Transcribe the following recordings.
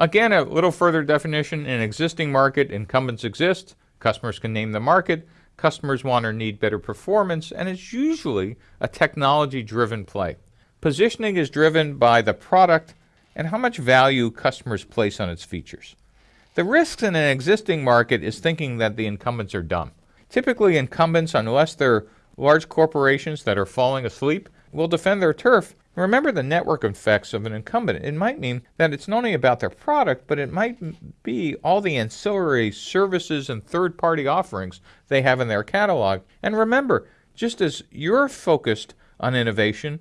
Again, a little further definition, in an existing market, incumbents exist, customers can name the market, customers want or need better performance, and it's usually a technology-driven play. Positioning is driven by the product and how much value customers place on its features. The risks in an existing market is thinking that the incumbents are dumb. Typically, incumbents, unless they're large corporations that are falling asleep, will defend their turf. Remember the network effects of an incumbent. It might mean that it's not only about their product, but it might be all the ancillary services and third-party offerings they have in their catalog. And remember, just as you're focused on innovation,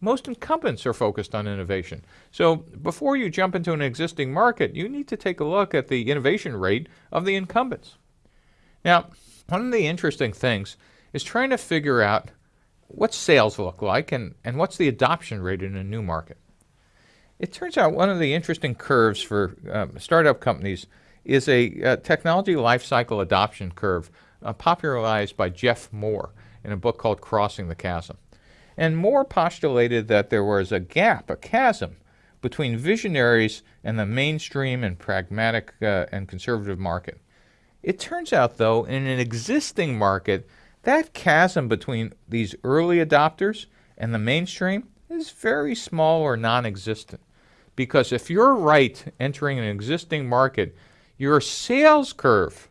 most incumbents are focused on innovation. So before you jump into an existing market, you need to take a look at the innovation rate of the incumbents. Now, one of the interesting things is trying to figure out what sales look like and, and what's the adoption rate in a new market. It turns out one of the interesting curves for um, startup companies is a, a technology lifecycle adoption curve uh, popularized by Geoffrey Moore in a book called Crossing the Chasm. And Moore postulated that there was a gap, a chasm, between visionaries and the mainstream and pragmatic uh, and conservative market. It turns out, though, in an existing market, that chasm between these early adopters and the mainstream is very small or non-existent. Because if you're right entering an existing market, your sales curve,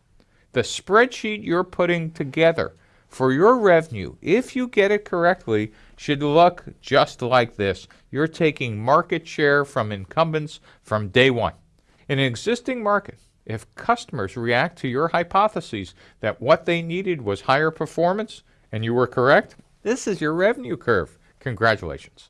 the spreadsheet you're putting together for your revenue, if you get it correctly, should look just like this. You're taking market share from incumbents from day one. In an existing market, if customers react to your hypotheses that what they needed was higher performance and you were correct, this is your revenue curve. Congratulations.